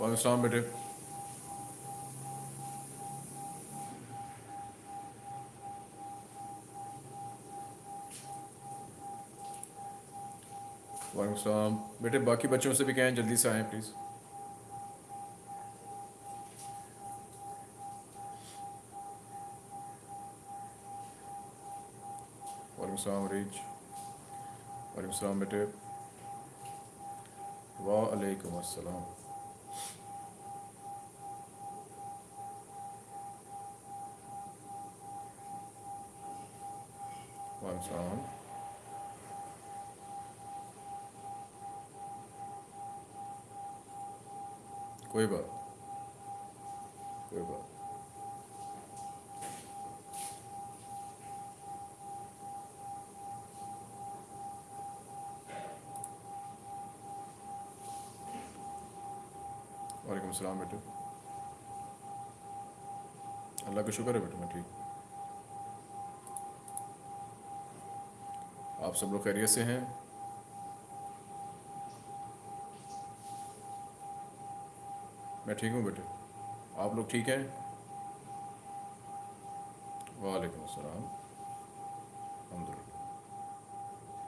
वालेकुम बेटे वालेकुम बेटे बाकी बच्चों से भी कहें जल्दी से आएँ प्लीज़ वालेकुम रिज वालेकुम बेटे वालेकुम अस्सलाम वालेकुम कोई बात कोई बात वालेकुम सलाम बेटे अल्लाह का शुक्र है बेटे, मैं ठीक आप सब लोग खैरियत से हैं। मैं ठीक हूँ बेटे? आप लोग ठीक हैं? वालेकुम अस्सलाम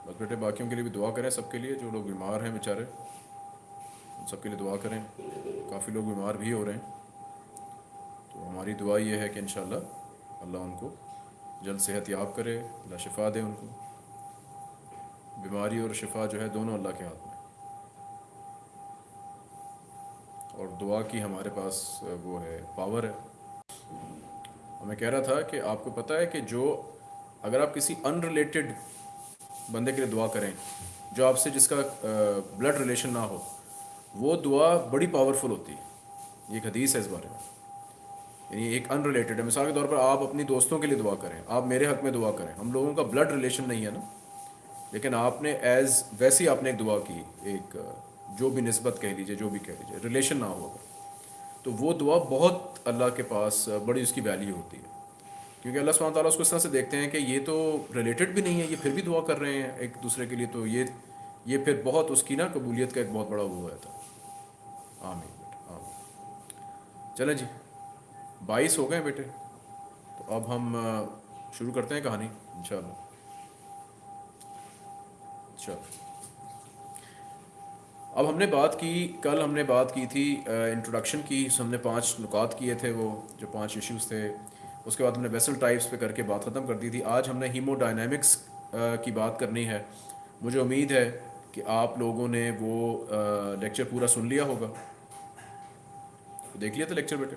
बस बेटे, बाकियों के लिए भी दुआ करें सबके लिए, जो लोग बीमार हैं बेचारे, उन सबके लिए दुआ करें। काफ़ी लोग बीमार भी हो रहे हैं। तो हमारी दुआ ये है कि इन अल्लाह उनको जल्द सेहत याब करे, अल्लाह शिफा दे उनको। बीमारी और शिफा जो है दोनों अल्लाह के हाथ में। और दुआ की हमारे पास वो है पावर है। मैं कह रहा था कि आपको पता है कि जो, अगर आप किसी अनरिलेटेड बंदे के लिए दुआ करें, जो आपसे जिसका ब्लड रिलेशन ना हो, वो दुआ बड़ी पावरफुल होती है। ये एक हदीस है इस बारे में। यानी एक अनरिलेटेड है। मिसाल के तौर पर आप अपनी दोस्तों के लिए दुआ करें, आप मेरे हक में दुआ करें। हम लोगों का ब्लड रिलेशन नहीं है ना। लेकिन आपने एज वैसी आपने एक दुआ की, एक, जो भी नस्बत कह लीजिए, जो भी कह लीजिए रिलेशन ना होगा तो वो दुआ बहुत अल्लाह के पास, बड़ी उसकी वैल्यू होती है। क्योंकि अल्लाह सुबहान ताला उसको इस तरह से देखते हैं कि ये तो रिलेटेड भी नहीं है, ये फिर भी दुआ कर रहे हैं एक दूसरे के लिए तो ये ये फिर बहुत उसकी ना कबूलियत का एक बहुत बड़ा वो है था आमीन बेटा, आमीन। चलें जी, बाईस हो गए बेटे। तो अब हम, शुरू करते हैं कहानी इन चलो अब हमने बात की, कल हमने बात की थी इंट्रोडक्शन की हमने पाँच नुकात किए थे वो, जो पाँच इश्यूज़ थे। उसके बाद हमने वेसल टाइप्स पे करके बात ख़त्म कर दी थी। आज हमने हीमोडायनेमिक्स की बात करनी है। मुझे उम्मीद है कि आप लोगों ने वो लेक्चर पूरा सुन लिया होगा। देख लिया था लेक्चर बेटे?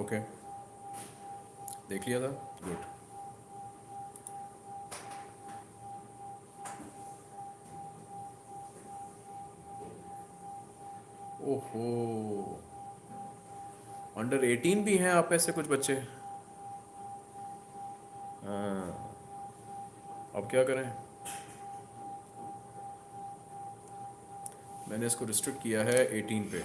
ओके देख लिया था? गुड ओहो। अंडर एटीन भी हैं आप ऐसे कुछ बच्चे? हाँ। अब क्या करें? मैंने इसको रिस्ट्रिक्ट किया है एटीन पे।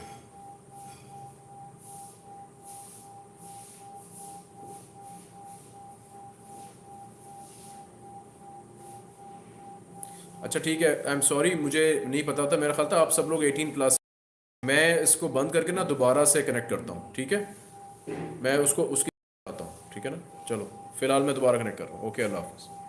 अच्छा ठीक है आई एम सॉरी मुझे नहीं पता था, मेरा ख्याल था आप सब लोग 18 प्लस मैं इसको बंद करके ना दोबारा से कनेक्ट करता हूँ, ठीक है? मैं उसको, उसकी आता हूँ, ठीक है ना? चलो, फ़िलहाल मैं दोबारा कनेक्ट कर रहा हूँ। ओके अल्लाह हाफ़